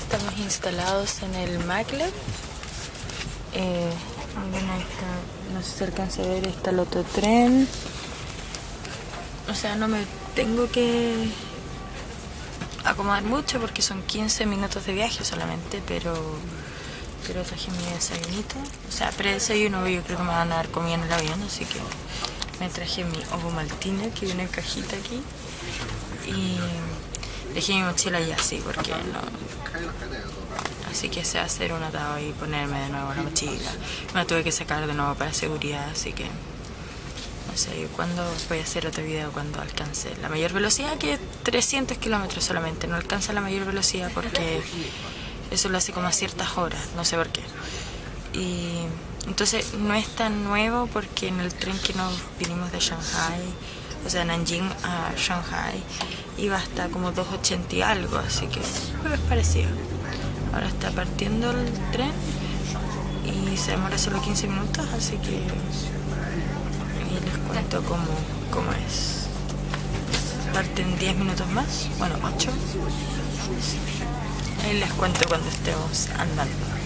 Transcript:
Estamos instalados en el está, no sé si alcanza a ver, está el otro tren. O sea, no me tengo que acomodar mucho porque son 15 minutos de viaje solamente, pero pero traje mi desayunito. O sea, pre-desayuno yo creo que me van a dar comida en el avión, así que me traje mi ovo maltine que viene en cajita aquí. Y dejé mi mochila ya así porque no... Así que a hacer un atado y ponerme de nuevo la mochila. Me la tuve que sacar de nuevo para seguridad, así que no sé cuándo voy a hacer otro video cuando alcance la mayor velocidad, que es 300 kilómetros solamente. No alcanza la mayor velocidad porque eso lo hace como a ciertas horas, no sé por qué. Y entonces no es tan nuevo porque en el tren que nos vinimos de Shanghai, o sea, Nanjing a Shanghai, iba hasta como 2.80 y algo, así que es parecido. Ahora está partiendo el tren y se demora solo 15 minutos, así que y les cuento cómo, cómo es. Parten 10 minutos más, bueno, 8. Ahí les cuento cuando estemos andando.